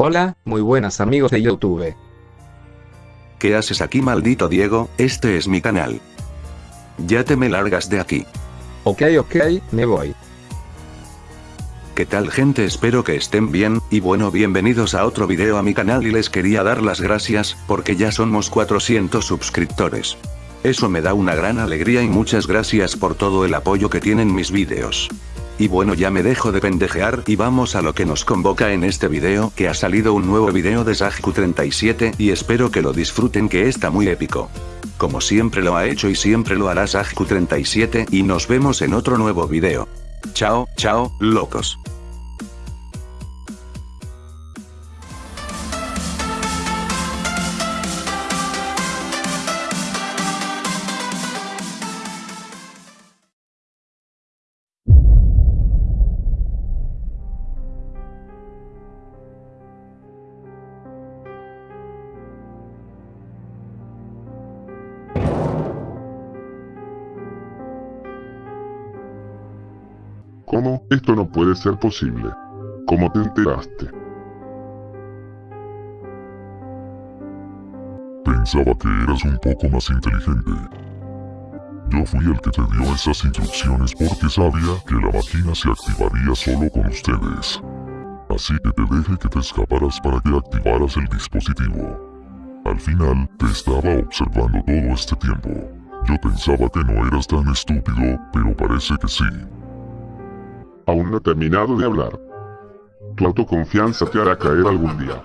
Hola, muy buenas amigos de YouTube. ¿Qué haces aquí maldito Diego? Este es mi canal. Ya te me largas de aquí. Ok ok, me voy. ¿Qué tal gente? Espero que estén bien, y bueno bienvenidos a otro video a mi canal y les quería dar las gracias, porque ya somos 400 suscriptores. Eso me da una gran alegría y muchas gracias por todo el apoyo que tienen mis videos. Y bueno ya me dejo de pendejear y vamos a lo que nos convoca en este video que ha salido un nuevo video de Sajku 37 y espero que lo disfruten que está muy épico. Como siempre lo ha hecho y siempre lo hará Sajku 37 y nos vemos en otro nuevo video. Chao, chao, locos. ¿Cómo? Esto no puede ser posible. ¿Cómo te enteraste? Pensaba que eras un poco más inteligente. Yo fui el que te dio esas instrucciones porque sabía que la máquina se activaría solo con ustedes. Así que te dejé que te escaparas para que activaras el dispositivo. Al final, te estaba observando todo este tiempo. Yo pensaba que no eras tan estúpido, pero parece que sí. Aún no he terminado de hablar. Tu autoconfianza te hará caer algún día.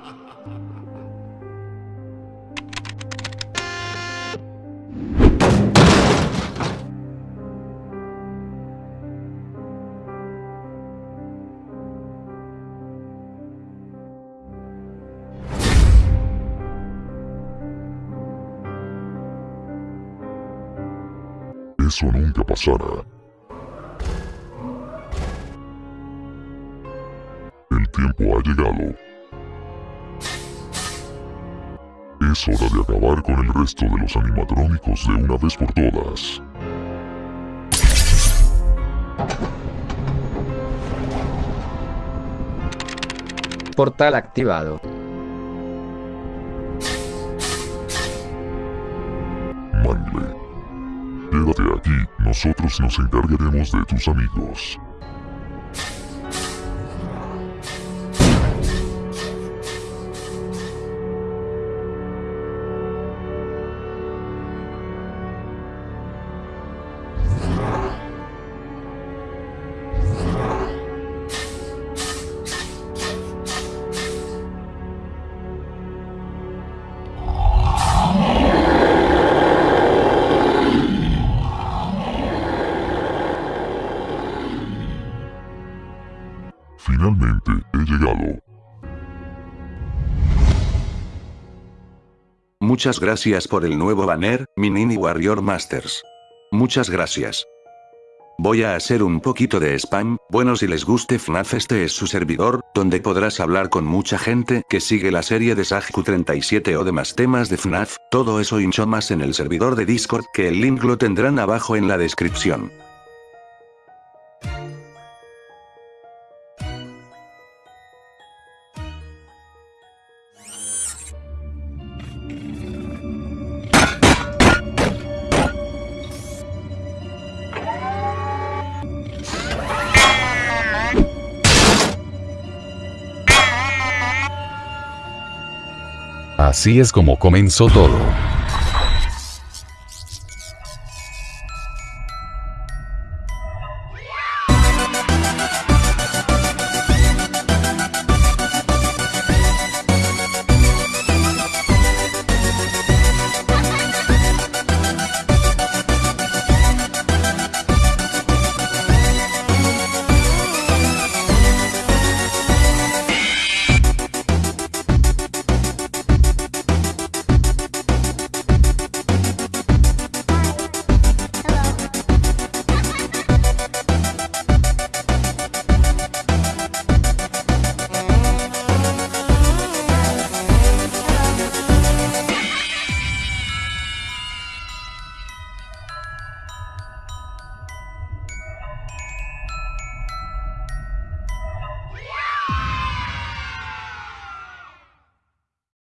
Eso nunca pasará. Tiempo ha llegado. Es hora de acabar con el resto de los animatrónicos de una vez por todas. Portal activado. Mangle. Quédate aquí, nosotros nos encargaremos de tus amigos. Finalmente, he llegado. Muchas gracias por el nuevo banner, mi Nini Warrior Masters. Muchas gracias. Voy a hacer un poquito de spam, bueno si les guste FNAF este es su servidor, donde podrás hablar con mucha gente que sigue la serie de Sajku 37 o demás temas de FNAF, todo eso y mucho más en el servidor de Discord que el link lo tendrán abajo en la descripción. Así es como comenzó todo.